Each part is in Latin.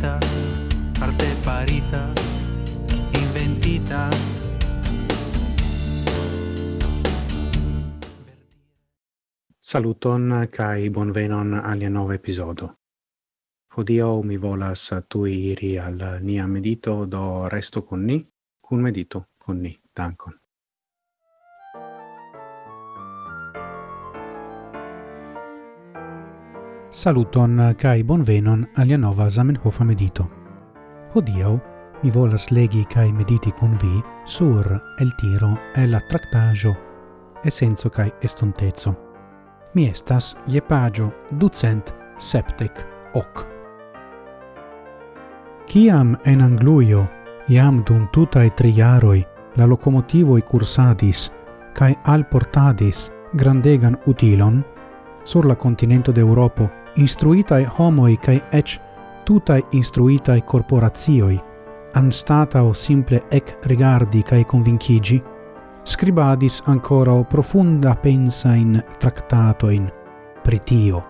farita arte farita, inventita. Saluton kai bonvenon al nova episodio Hodio mi volas tui iri al nia medito do resto con ni, cun medito con ni. Dankon. Saluton kai bonvenon alia nova Zamenhof medito. Hodiaŭ mi volas legi kai mediti kun vi sur el tiro e la tractajo senso kai estontezo. Mi estas je pagio ducent septec hoc. Ciam en Angluio iam dum tutae triaroi la locomotivoi cursadis cae alportadis grandegan utilon, sur la continento d'Europo instruitae homoi cae ec tutai instruitae corporatioi, o simple ec rigardi cae convincigi, scribadis ancora profunda pensa in tractatoin pritio,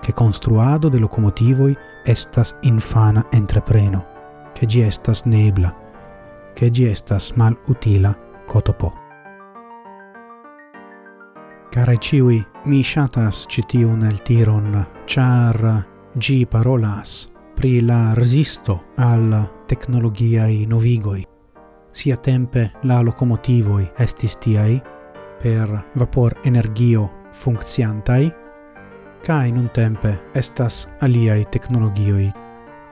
che construado de locomotivoi estas infana entrepreno, che gi estas nebla, che gi estas mal utila cotopo. Care ciui, mi shatas citiun el tiron, char gi parolas pri la resisto al tecnologiai novigoi. Sia tempe la locomotivoi estis tiai, per vapor energio funcciantai, cae nun tempe estas aliai technologioi.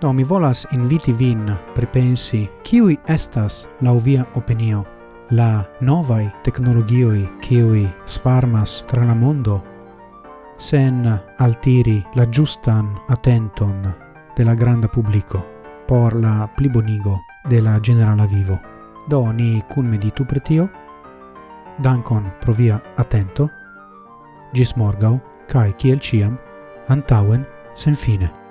Do mi volas inviti vin pripensi kiui estas la via opinio la novai tecnologioi cioi sfarmas tra la mondo, sen altiri la giustan attenton de la granda publico por la plibonigo de la generala vivo. Do ni cun meditu pre tio, dankon pro via attento, gis morgau, cae ciel ciam, antauen sen fine.